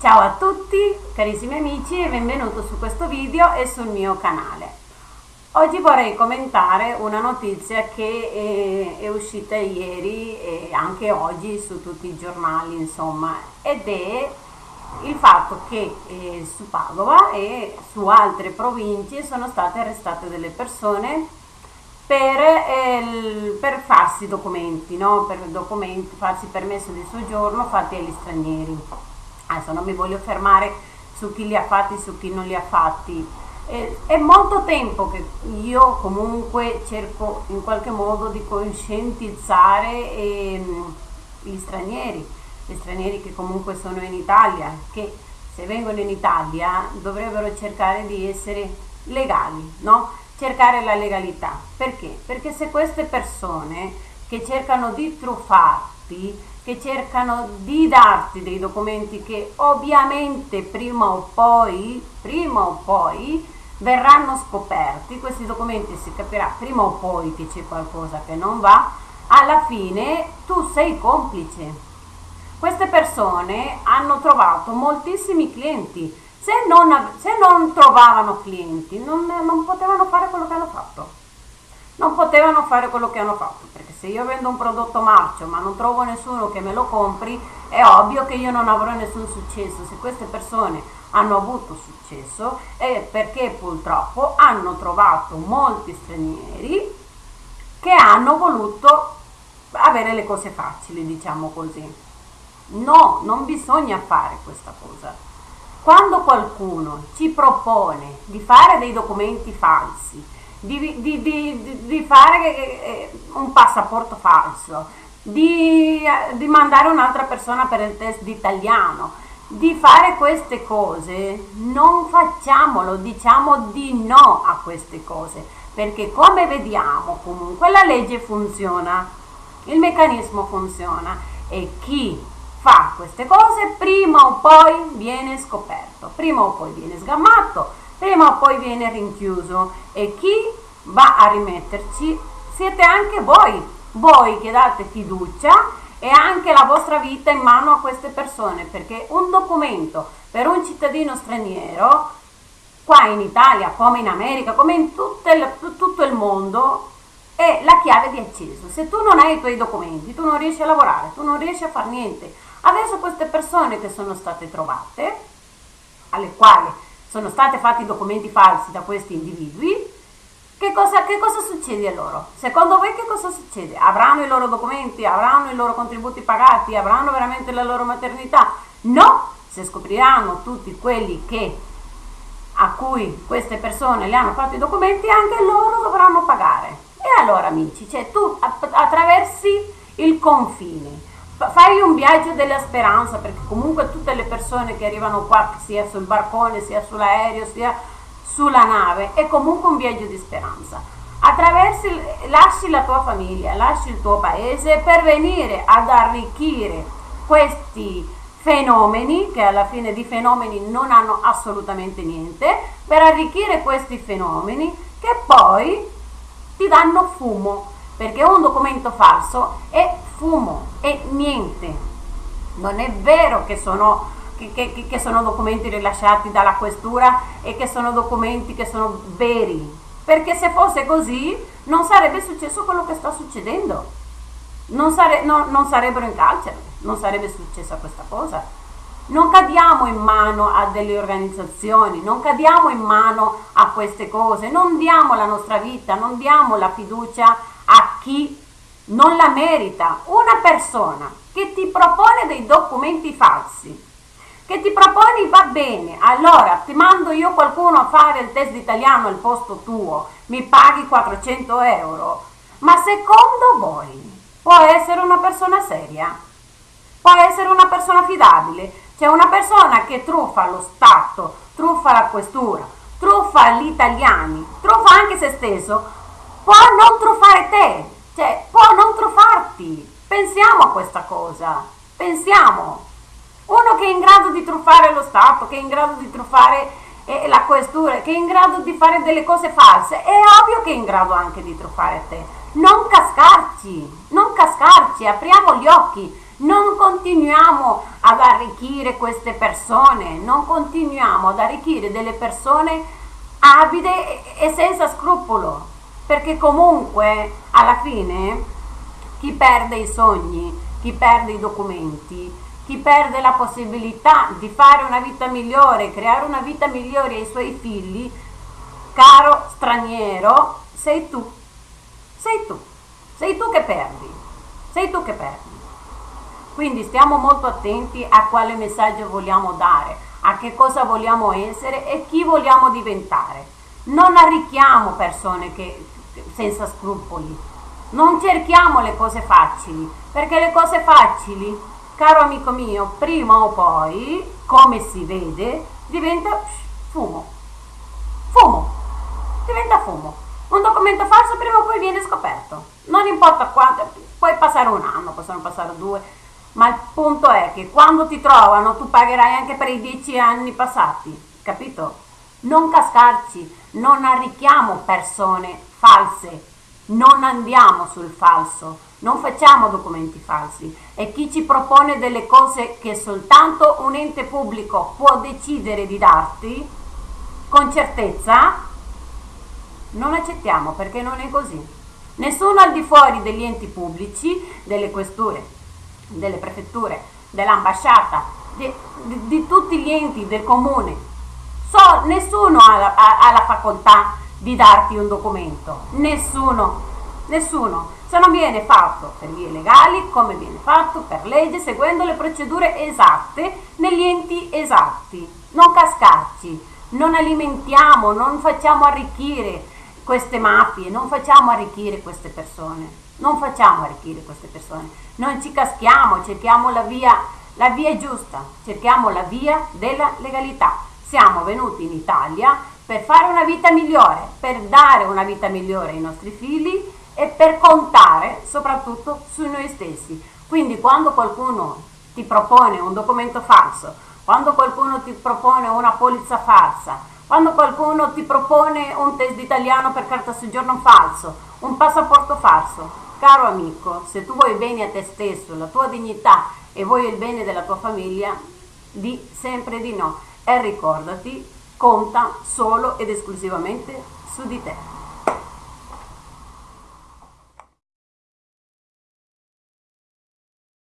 Ciao a tutti carissimi amici e benvenuto su questo video e sul mio canale. Oggi vorrei commentare una notizia che è, è uscita ieri e anche oggi su tutti i giornali insomma ed è il fatto che eh, su Padova e su altre province sono state arrestate delle persone per, eh, per farsi documenti, no? per documenti, farsi permesso di soggiorno fatti agli stranieri adesso non mi voglio fermare su chi li ha fatti, su chi non li ha fatti. È molto tempo che io comunque cerco in qualche modo di conscientizzare ehm, gli stranieri, gli stranieri che comunque sono in Italia, che se vengono in Italia dovrebbero cercare di essere legali, no? cercare la legalità. Perché? Perché se queste persone che cercano di truffarti che cercano di darti dei documenti che ovviamente prima o poi, prima o poi verranno scoperti, questi documenti si capirà prima o poi che c'è qualcosa che non va, alla fine tu sei complice. Queste persone hanno trovato moltissimi clienti, se non, se non trovavano clienti non, non potevano fare quello che hanno fatto. Non potevano fare quello che hanno fatto se io vendo un prodotto marcio ma non trovo nessuno che me lo compri è ovvio che io non avrò nessun successo. Se queste persone hanno avuto successo è perché purtroppo hanno trovato molti stranieri che hanno voluto avere le cose facili diciamo così. No non bisogna fare questa cosa. Quando qualcuno ci propone di fare dei documenti falsi di, di, di, di fare eh, un passaporto falso, di, di mandare un'altra persona per il test di italiano, di fare queste cose, non facciamolo, diciamo di no a queste cose, perché come vediamo comunque la legge funziona, il meccanismo funziona e chi fa queste cose prima o poi viene scoperto, prima o poi viene sgammato, prima o poi viene rinchiuso. E chi va a rimetterci? Siete anche voi, voi che date fiducia e anche la vostra vita in mano a queste persone perché un documento per un cittadino straniero qua in Italia come in America come in tutto il, tutto il mondo è la chiave di accesso se tu non hai i tuoi documenti tu non riesci a lavorare tu non riesci a fare niente. Adesso queste persone che sono state trovate alle quali sono stati fatti documenti falsi da questi individui, che cosa, che cosa, succede a loro? Secondo voi che cosa succede? Avranno i loro documenti, avranno i loro contributi pagati, avranno veramente la loro maternità? No, se scopriranno tutti quelli che, a cui queste persone le hanno fatto i documenti, anche loro dovranno pagare. E allora amici, cioè tu attraversi il confine, fai un viaggio della speranza perché comunque tutte le persone che arrivano qua sia sul barcone sia sull'aereo sia sulla nave è comunque un viaggio di speranza. Attraversi lasci la tua famiglia lasci il tuo paese per venire ad arricchire questi fenomeni che alla fine di fenomeni non hanno assolutamente niente per arricchire questi fenomeni che poi ti danno fumo perché un documento falso è fumo e niente. Non è vero che sono, che, che, che sono documenti rilasciati dalla questura e che sono documenti che sono veri, perché se fosse così non sarebbe successo quello che sta succedendo. Non, sare, no, non sarebbero in carcere, non sarebbe successa questa cosa. Non cadiamo in mano a delle organizzazioni, non cadiamo in mano a queste cose, non diamo la nostra vita, non diamo la fiducia a chi non la merita. Una persona che ti propone dei documenti falsi, che ti proponi va bene, allora ti mando io qualcuno a fare il test italiano al posto tuo, mi paghi 400 euro, ma secondo voi può essere una persona seria? Può essere una persona affidabile? C'è una persona che truffa lo Stato, truffa la questura, truffa gli italiani, truffa anche se stesso, può non truffare te, cioè, può non truffarti. Pensiamo a questa cosa. Pensiamo. Uno che è in grado di truffare lo Stato, che è in grado di truffare eh, la questura, che è in grado di fare delle cose false, è ovvio che è in grado anche di truffare te. Non cascarci, non cascarci, apriamo gli occhi, non continuiamo ad arricchire queste persone, non continuiamo ad arricchire delle persone avide e senza scrupolo, perché comunque alla fine chi perde i sogni, chi perde i documenti, chi perde la possibilità di fare una vita migliore, creare una vita migliore ai suoi figli, caro straniero, sei tu, sei tu, sei tu che perdi, sei tu che perdi. Quindi stiamo molto attenti a quale messaggio vogliamo dare, a che cosa vogliamo essere e chi vogliamo diventare. Non arricchiamo persone che, senza scrupoli, non cerchiamo le cose facili, perché le cose facili, caro amico mio, prima o poi, come si vede, diventa fumo. Fumo. Diventa fumo. Un documento falso prima o poi viene scoperto. Non importa quanto, puoi passare un anno, possono passare due, ma il punto è che quando ti trovano tu pagherai anche per i dieci anni passati, capito? Non cascarci, non arricchiamo persone false, non andiamo sul falso, non facciamo documenti falsi e chi ci propone delle cose che soltanto un ente pubblico può decidere di darti, con certezza, non accettiamo perché non è così. Nessuno al di fuori degli enti pubblici, delle questure, delle prefetture, dell'ambasciata, di, di, di, tutti gli enti del comune. So, nessuno ha ha, ha la facoltà di darti un documento, nessuno, nessuno. Se non viene fatto per vie legali, come viene fatto per legge, seguendo le procedure esatte negli enti esatti. Non cascarci, non alimentiamo, non facciamo arricchire queste mafie, non facciamo arricchire queste persone. Non facciamo arricchire queste persone, non ci caschiamo, cerchiamo la via, la via giusta, cerchiamo la via della legalità. Siamo venuti in Italia per fare una vita migliore, per dare una vita migliore ai nostri figli e per contare soprattutto su noi stessi. Quindi quando qualcuno ti propone un documento falso, quando qualcuno ti propone una polizza falsa, quando qualcuno ti propone un test italiano per carta soggiorno falso, un passaporto falso, Caro amico, se tu vuoi bene a te stesso, la tua dignità e vuoi il bene della tua famiglia, di sempre di no. E ricordati, conta solo ed esclusivamente su di te.